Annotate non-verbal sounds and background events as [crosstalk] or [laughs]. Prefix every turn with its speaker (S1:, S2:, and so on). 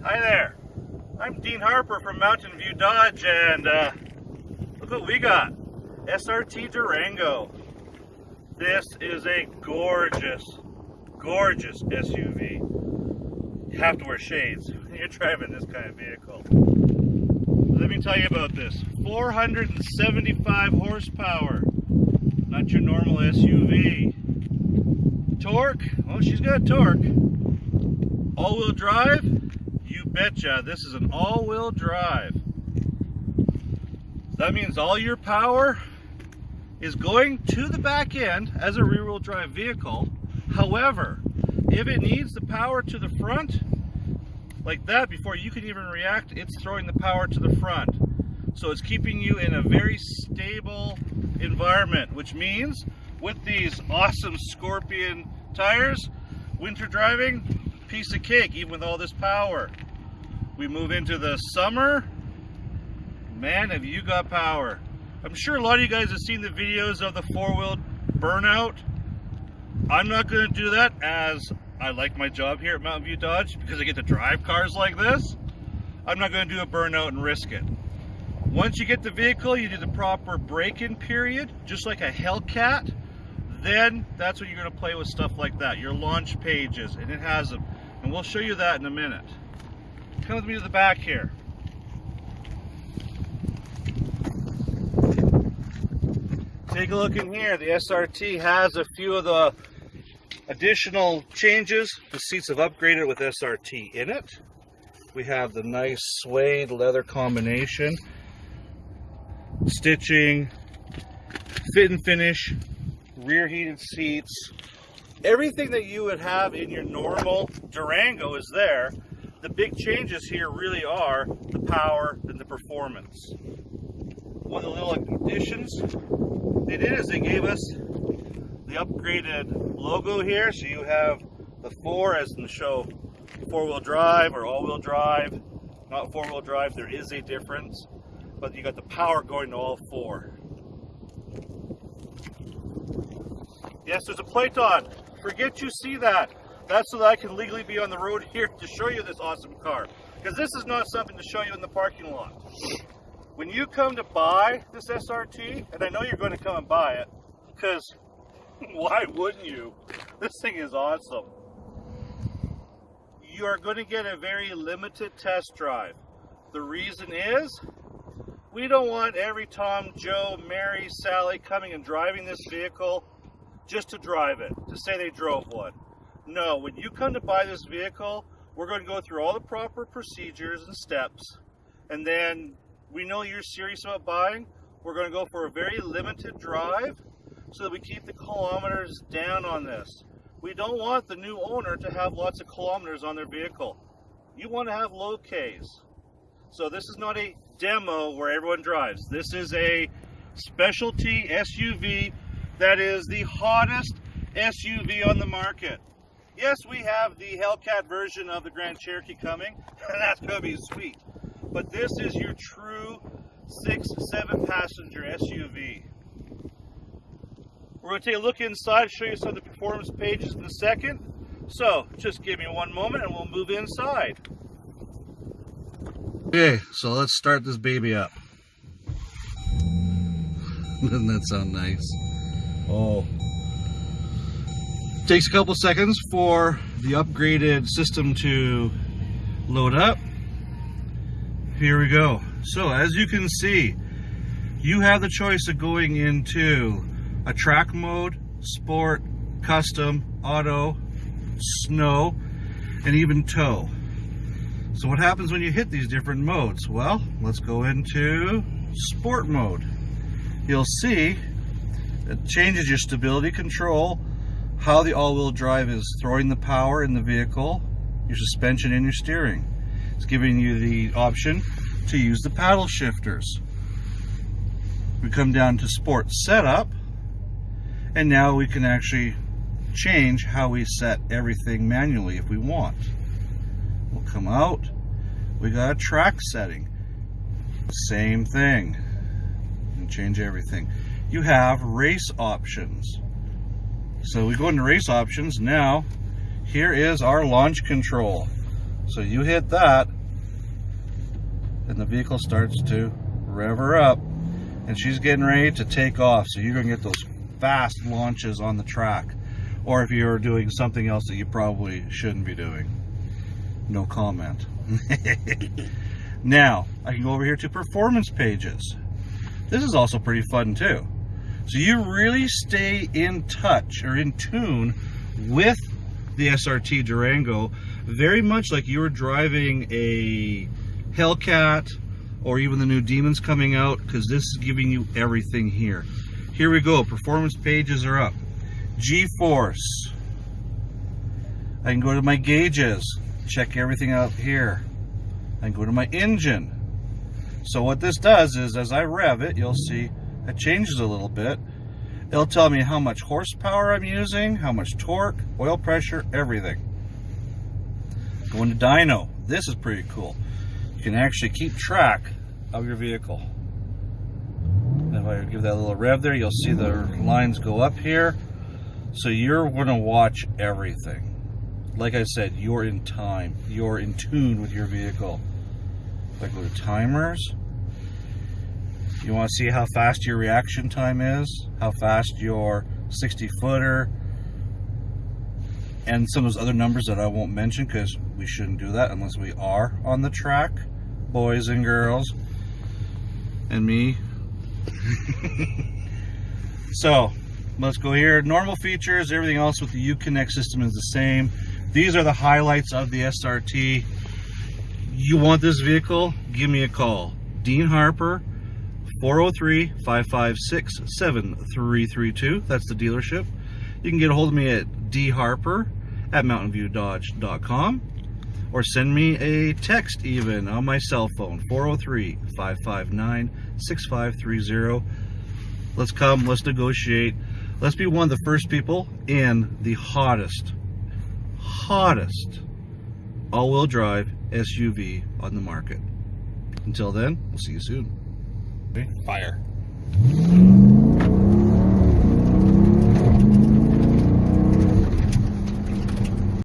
S1: Hi there. I'm Dean Harper from Mountain View Dodge, and uh, look what we got. SRT Durango. This is a gorgeous, gorgeous SUV. You have to wear shades [laughs] when you're driving this kind of vehicle. Let me tell you about this. 475 horsepower. Not your normal SUV. Torque, well she's got torque. All-wheel drive, This is an all-wheel drive. That means all your power is going to the back end as a rear-wheel drive vehicle. However, if it needs the power to the front, like that, before you can even react, it's throwing the power to the front. So it's keeping you in a very stable environment, which means with these awesome Scorpion tires, winter driving, piece of cake, even with all this power. We move into the summer, man, have you got power. I'm sure a lot of you guys have seen the videos of the four-wheel burnout. I'm not going to do that as I like my job here at Mountain View Dodge because I get to drive cars like this. I'm not going to do a burnout and risk it. Once you get the vehicle, you do the proper break-in period, just like a Hellcat. Then that's when you're going to play with stuff like that, your launch pages, and it has them. And we'll show you that in a minute. Come with me to the back here. Take a look in here. The SRT has a few of the additional changes. The seats have upgraded with SRT in it. We have the nice suede leather combination stitching, fit and finish, rear heated seats. Everything that you would have in your normal Durango is there. The big changes here really are the power and the performance. One of the little additions they did is they gave us the upgraded logo here. So you have the four as in the show four-wheel drive or all-wheel drive. Not four-wheel drive, there is a difference but you got the power going to all four. Yes, there's a plate on. Forget you see that. That's so that I can legally be on the road here to show you this awesome car. Because this is not something to show you in the parking lot. When you come to buy this SRT, and I know you're going to come and buy it, because [laughs] why wouldn't you? This thing is awesome. You are going to get a very limited test drive. The reason is we don't want every Tom, Joe, Mary, Sally coming and driving this vehicle just to drive it, to say they drove one. No, when you come to buy this vehicle, we're going to go through all the proper procedures and steps. And then we know you're serious about buying. We're going to go for a very limited drive so that we keep the kilometers down on this. We don't want the new owner to have lots of kilometers on their vehicle. You want to have low Ks. So this is not a demo where everyone drives. This is a specialty SUV that is the hottest SUV on the market. Yes, we have the Hellcat version of the Grand Cherokee coming, and [laughs] that's going to be sweet. But this is your true six, seven passenger SUV. We're going to take a look inside, show you some of the performance pages in a second. So, just give me one moment and we'll move inside. Okay, so let's start this baby up. [laughs] Doesn't that sound nice? Oh. Takes a couple seconds for the upgraded system to load up. Here we go. So as you can see, you have the choice of going into a track mode, sport, custom, auto, snow, and even tow. So what happens when you hit these different modes? Well, let's go into sport mode. You'll see it changes your stability control, how the all-wheel drive is throwing the power in the vehicle, your suspension and your steering. It's giving you the option to use the paddle shifters. We come down to sport setup and now we can actually change how we set everything manually if we want. We'll come out. We got a track setting. Same thing. And change everything. You have race options. So we go into race options. Now, here is our launch control. So you hit that, and the vehicle starts to rev her up and she's getting ready to take off. So you're gonna get those fast launches on the track. Or if you're doing something else that you probably shouldn't be doing. No comment. [laughs] now, I can go over here to performance pages. This is also pretty fun too. So you really stay in touch or in tune with the SRT Durango, very much like you were driving a Hellcat or even the new Demons coming out, because this is giving you everything here. Here we go, performance pages are up. G-force. I can go to my gauges, check everything out here. I can go to my engine. So what this does is as I rev it, you'll see it changes a little bit. It'll tell me how much horsepower I'm using, how much torque, oil pressure, everything. Going to dyno. This is pretty cool. You can actually keep track of your vehicle. If I give that a little rev there, you'll see the lines go up here. So you're going to watch everything. Like I said, you're in time. You're in tune with your vehicle. If I go to timers, you want to see how fast your reaction time is, how fast your 60 footer, and some of those other numbers that I won't mention because we shouldn't do that unless we are on the track, boys and girls, and me. [laughs] so let's go here. Normal features, everything else with the Uconnect system is the same. These are the highlights of the SRT. You want this vehicle? Give me a call. Dean Harper, 403-556-7332. That's the dealership. You can get a hold of me at dharper at mountainviewdodge.com or send me a text even on my cell phone 403-559-6530 let's come let's negotiate let's be one of the first people in the hottest hottest all-wheel drive SUV on the market until then we'll see you soon
S2: Fire.